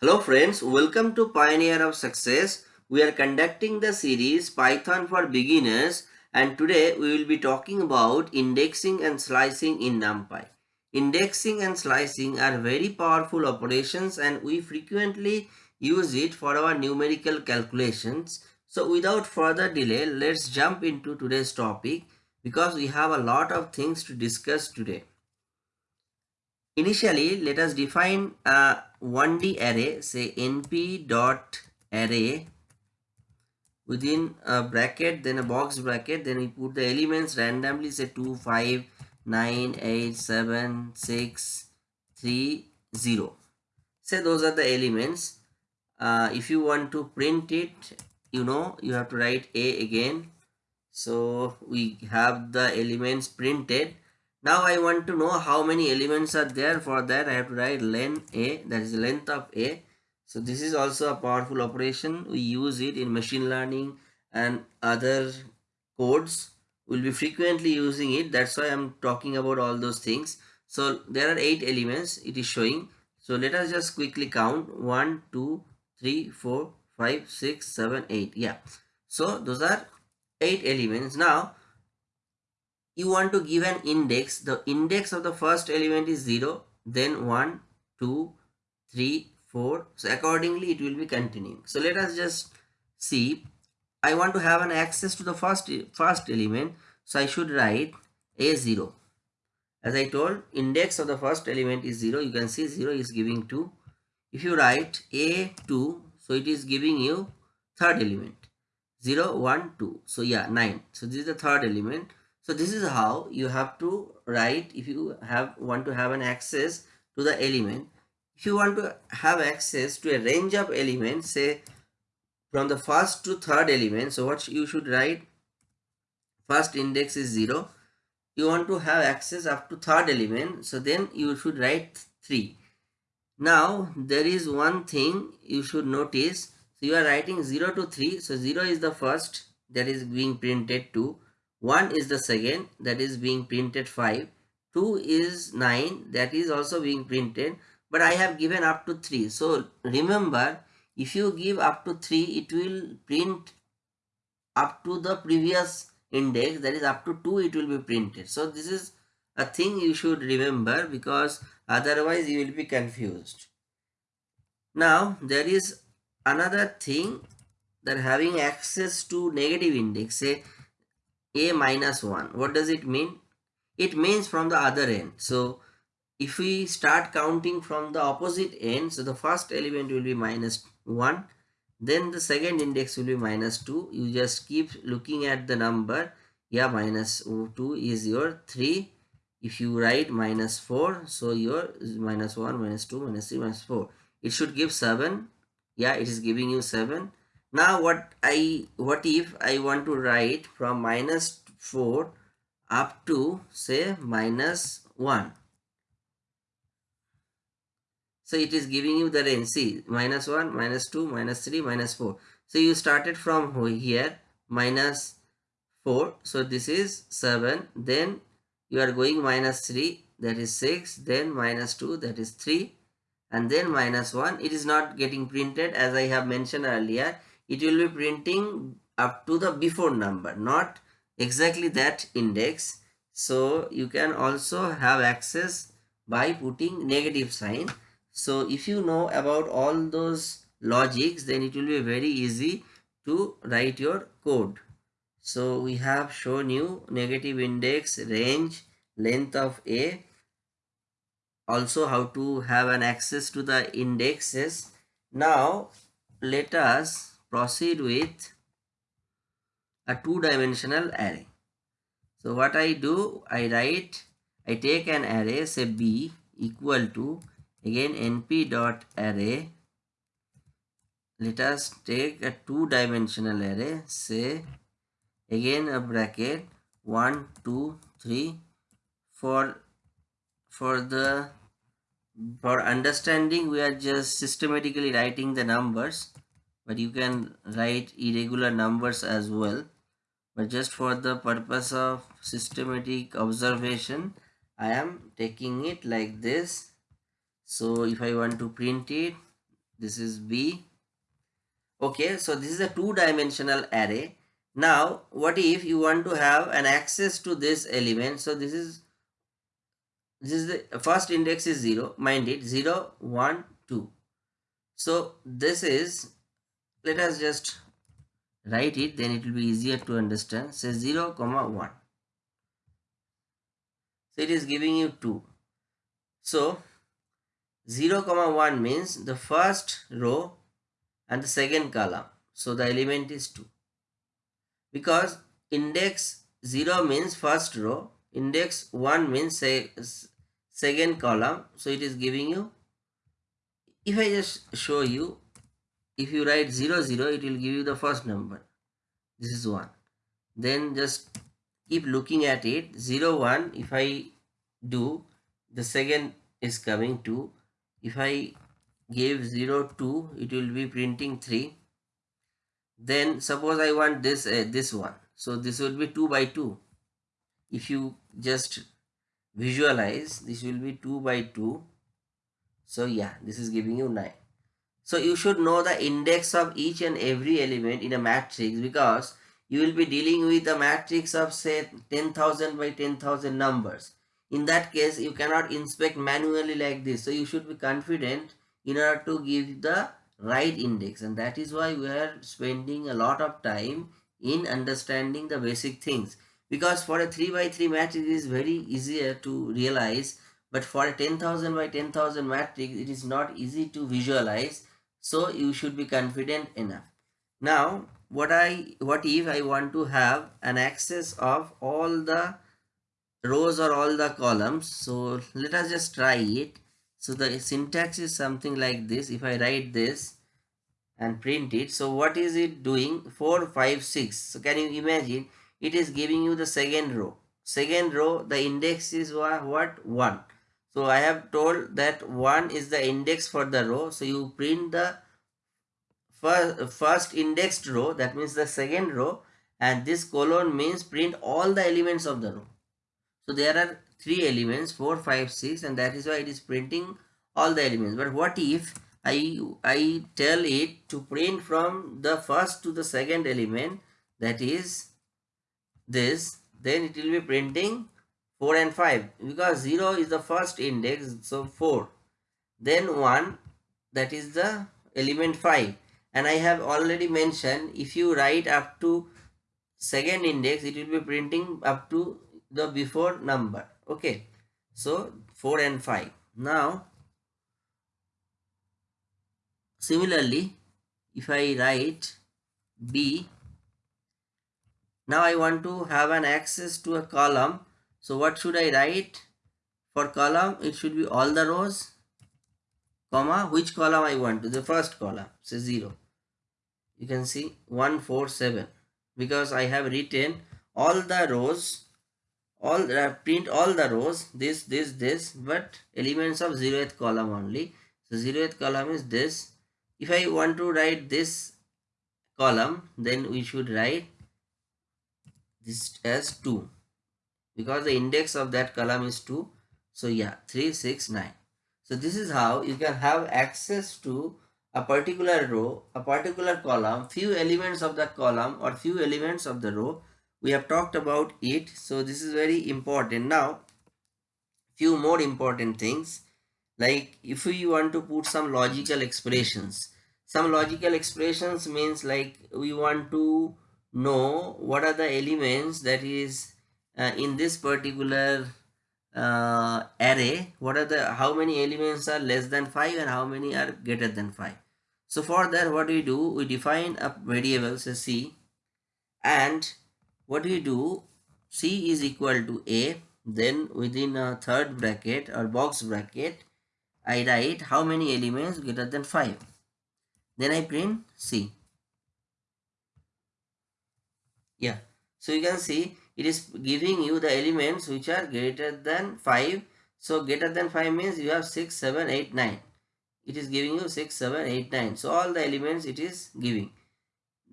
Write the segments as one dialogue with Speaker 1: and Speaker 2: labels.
Speaker 1: Hello friends, welcome to Pioneer of Success. We are conducting the series Python for Beginners and today we will be talking about indexing and slicing in NumPy. Indexing and slicing are very powerful operations and we frequently use it for our numerical calculations. So without further delay, let's jump into today's topic because we have a lot of things to discuss today. Initially, let us define a 1D array, say np dot array within a bracket, then a box bracket, then we put the elements randomly, say 2, 5, 9, 8, 7, 6, 3, 0. Say those are the elements. Uh, if you want to print it, you know, you have to write A again. So we have the elements printed now I want to know how many elements are there. For that I have to write len a that is length of a. So this is also a powerful operation. We use it in machine learning and other codes. We'll be frequently using it. That's why I'm talking about all those things. So there are eight elements it is showing. So let us just quickly count. One, two, three, four, five, six, seven, eight. Yeah. So those are eight elements. Now you want to give an index the index of the first element is 0 then 1 2 3 4 so accordingly it will be continuing. So let us just see. I want to have an access to the first first element. So i should write a0 as i told index of the first element is 0 you can see 0 is giving 2 if you write a2 so it is giving you third element. 0 1 2 so yeah 9 so this is the third element so this is how you have to write if you have want to have an access to the element. If you want to have access to a range of elements, say from the first to third element, so what you should write, first index is 0. You want to have access up to third element, so then you should write 3. Now there is one thing you should notice. So you are writing 0 to 3. So 0 is the first that is being printed to 1 is the second that is being printed 5 2 is 9 that is also being printed but i have given up to 3 so remember if you give up to 3 it will print up to the previous index that is up to 2 it will be printed. So this is a thing you should remember because otherwise you will be confused. Now there is another thing that having access to negative index say a minus 1 what does it mean? It means from the other end. So if we start counting from the opposite end so the first element will be minus 1 then the second index will be minus 2 you just keep looking at the number. Yeah minus 2 is your 3 if you write minus 4 so your minus 1 minus 2 minus 3 minus 4 it should give 7 yeah it is giving you 7 now what i what if i want to write from minus 4 up to say minus 1 so it is giving you the range. See minus 1 minus 2 minus 3 minus 4 so you started from here minus 4 so this is 7 then you are going minus 3 that is 6 then minus 2 that is 3 and then minus 1 it is not getting printed as i have mentioned earlier it will be printing up to the before number not exactly that index. So you can also have access by putting negative sign. So if you know about all those logics then it will be very easy to write your code. So we have shown you negative index range length of a. Also how to have an access to the indexes. Now let us proceed with a two-dimensional array. So what I do, I write, I take an array, say b equal to, again np dot array. Let us take a two-dimensional array, say, again a bracket, 1, 2, 3, for, for the, for understanding, we are just systematically writing the numbers but you can write irregular numbers as well. But just for the purpose of systematic observation I am taking it like this. So if I want to print it this is b. Okay so this is a two dimensional array. Now what if you want to have an access to this element? So this is this is the first index is 0 mind it 0 1 2 so this is let us just write it then it will be easier to understand. Say 0 comma 1 so it is giving you 2 so 0 comma 1 means the first row and the second column. So the element is 2 because index 0 means first row index 1 means say second column. So it is giving you if I just show you if you write 0 0 it will give you the first number. This is 1 then just keep looking at it. 0 1 if I do the second is coming 2 if I give 0 2 it will be printing 3 then suppose I want this uh, this one. So this will be 2 by 2 if you just visualize this will be 2 by 2 so yeah this is giving you 9 so you should know the index of each and every element in a matrix because you will be dealing with a matrix of say 10,000 by 10,000 numbers. In that case you cannot inspect manually like this. So you should be confident in order to give the right index. And that is why we are spending a lot of time in understanding the basic things. Because for a 3 by 3 matrix it is very easier to realize. But for a 10,000 by 10,000 matrix it is not easy to visualize so you should be confident enough now what i what if i want to have an access of all the rows or all the columns so let us just try it so the syntax is something like this. If I write this and print it. So what is it doing? 4, 5, 6. So can you imagine? It is giving you the second row. Second row, the index is what? 1. So I have told that 1 is the index for the row. So you print the first, first indexed row. That means the second row. And this colon means print all the elements of the row. So there are three elements 4 5 6 and that is why it is printing all the elements but what if i i tell it to print from the first to the second element that is this then it will be printing 4 and 5 because 0 is the first index so 4 then 1 that is the element 5 and i have already mentioned if you write up to second index it will be printing up to the before number. Okay so 4 and 5 now similarly if I write B now I want to have an access to a column so what should I write? For column it should be all the rows comma which column I want to? The first column say 0 you can see 147 because I have written all the rows all uh, print all the rows this this this but elements of zeroth column only. So zeroth column is this. If i want to write this column then we should write this as 2 because the index of that column is 2 so yeah 3 6 9 so this is how you can have access to a particular row a particular column few elements of that column or few elements of the row. We have talked about it. So this is very important. Now few more important things. Like if we want to put some logical expressions. Some logical expressions means like we want to know what are the elements that is uh, in this particular uh, array what are the how many elements are less than 5 and how many are greater than 5 so for that what we do? We define a variable say c and what we do? C is equal to a then within a third bracket or box bracket I write how many elements greater than 5 then I print c. Yeah. So you can see it is giving you the elements which are greater than 5 so greater than 5 means you have 6 7 8 9 it is giving you 6 7 8 9 so all the elements it is giving.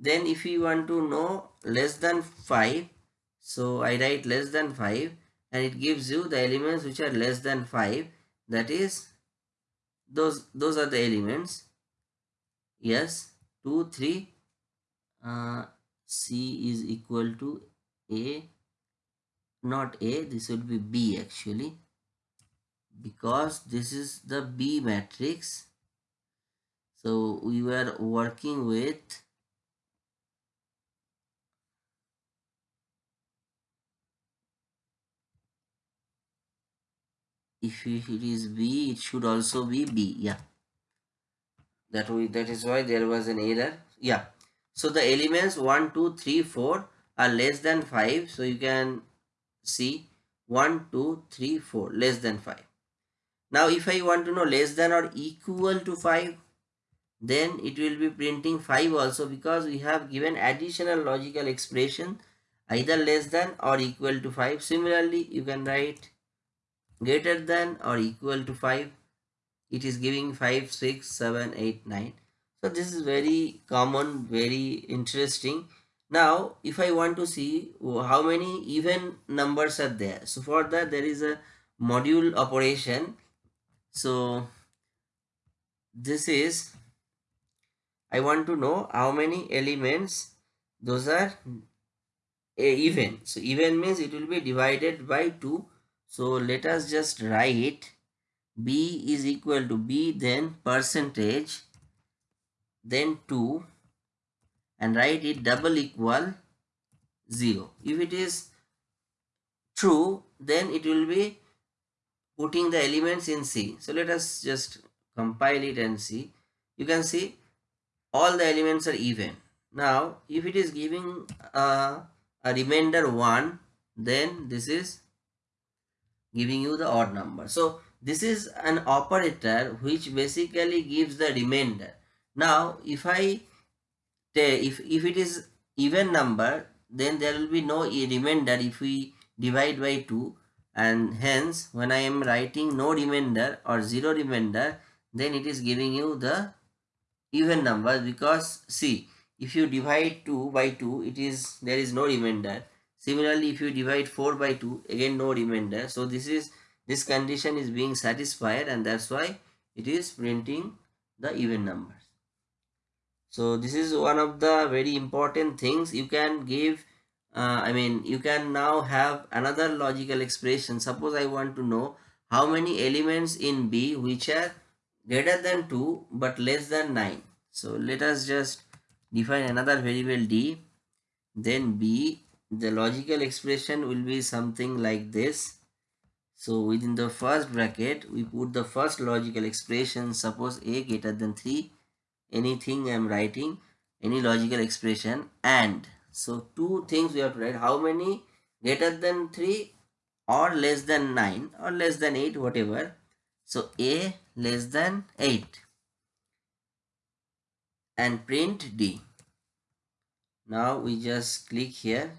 Speaker 1: Then if you want to know less than 5 so I write less than 5 and it gives you the elements which are less than 5 that is those those are the elements. Yes 2 3 uh, c is equal to a not a this would be b actually because this is the b matrix. So we were working with if it is b it should also be b yeah. That we that is why there was an error yeah. So the elements 1 2 3 4 are less than 5 so you can see 1 2 3 4 less than 5 now if i want to know less than or equal to 5 then it will be printing 5 also because we have given additional logical expression either less than or equal to 5 similarly you can write greater than or equal to 5 it is giving 5 6 7 8 9 so this is very common very interesting now if i want to see how many even numbers are there so for that there is a module operation. So this is i want to know how many elements those are even. So even means it will be divided by 2 so let us just write b is equal to b then percentage then 2 and write it double equal 0 if it is true then it will be putting the elements in c so let us just compile it and see you can see all the elements are even now if it is giving a, a remainder 1 then this is giving you the odd number. So this is an operator which basically gives the remainder. Now if I if, if it is even number then there will be no remainder if we divide by 2 and hence when I am writing no remainder or 0 remainder then it is giving you the even number because see if you divide 2 by 2 it is there is no remainder Similarly, if you divide 4 by 2, again no remainder. So this is this condition is being satisfied and that's why it is printing the even numbers. So this is one of the very important things you can give uh, I mean you can now have another logical expression. Suppose I want to know how many elements in B which are greater than 2 but less than 9. So let us just define another variable D then B the logical expression will be something like this so within the first bracket we put the first logical expression suppose a greater than 3 anything i'm writing any logical expression and. So two things we have to write. How many? Greater than 3 or less than 9 or less than 8 whatever. So a less than 8 and print d. Now we just click here.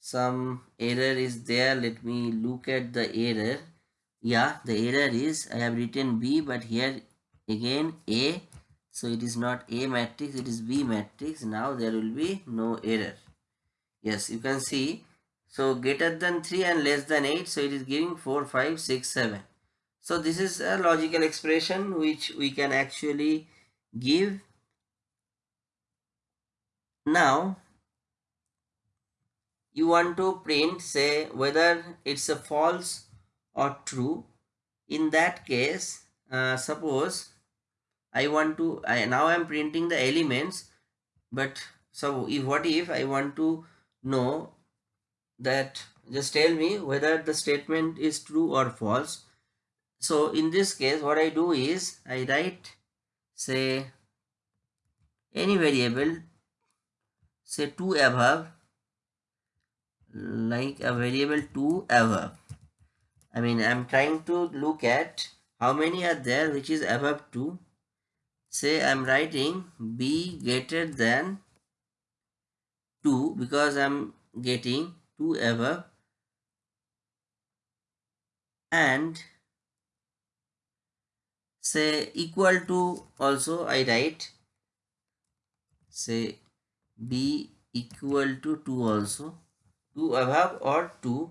Speaker 1: Some error is there. Let me look at the error. Yeah the error is i have written b but here again a so it is not a matrix it is b matrix. Now there will be no error. Yes you can see. So greater than 3 and less than 8 so it is giving 4 5 6 7 so this is a logical expression which we can actually give. Now you want to print say whether it's a false or true. In that case uh, suppose I want to I, now I'm printing the elements but so if what if I want to know that just tell me whether the statement is true or false. So in this case what I do is I write say any variable say 2 above like a variable 2 above. I mean I'm trying to look at how many are there which is above 2 say I'm writing b greater than 2 because I'm getting 2 above and say equal to also I write say b equal to 2 also. 2 above or 2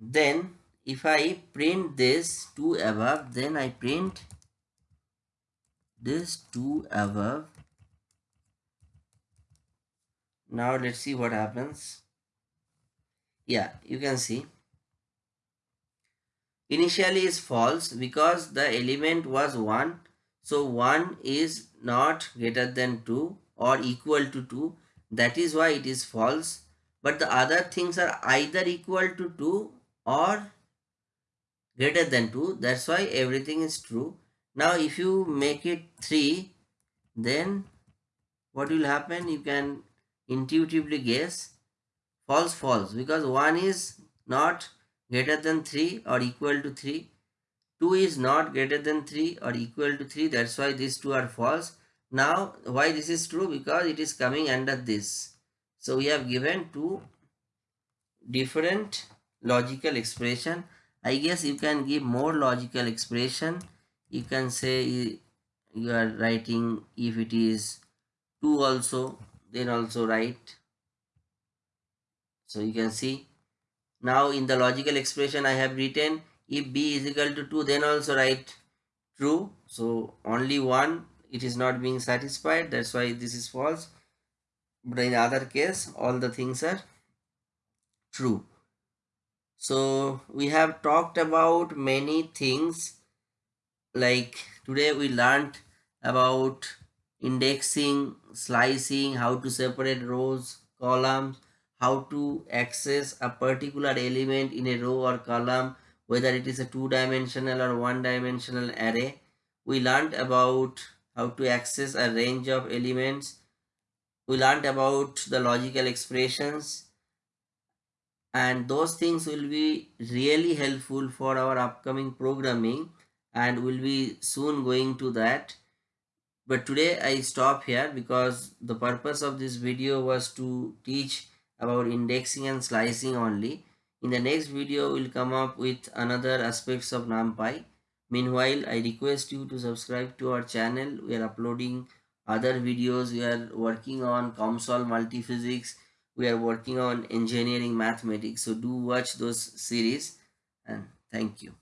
Speaker 1: then if I print this 2 above then I print this 2 above. Now let's see what happens. Yeah you can see. Initially is false because the element was 1 so 1 is not greater than 2 or equal to 2 that is why it is false. But the other things are either equal to 2 or greater than 2 that's why everything is true. Now if you make it 3 then what will happen? You can intuitively guess. False false because 1 is not greater than 3 or equal to 3 2 is not greater than 3 or equal to 3 that's why these two are false. Now why this is true? Because it is coming under this. So we have given two different logical expression i guess you can give more logical expression. You can say you are writing if it is 2 also then also write. So you can see. Now in the logical expression i have written if b is equal to 2 then also write true. So only one it is not being satisfied. That's why this is false. But in other case all the things are true so we have talked about many things. Like today we learned about indexing slicing how to separate rows columns how to access a particular element in a row or column whether it is a two-dimensional or one-dimensional array. We learned about how to access a range of elements. We learned about the logical expressions and those things will be really helpful for our upcoming programming and we'll be soon going to that. But today i stop here because the purpose of this video was to teach about indexing and slicing only. In the next video we'll come up with another aspects of numpy. Meanwhile i request you to subscribe to our channel. We are uploading other videos. We are working on comsol multiphysics we are working on engineering mathematics. So do watch those series and thank you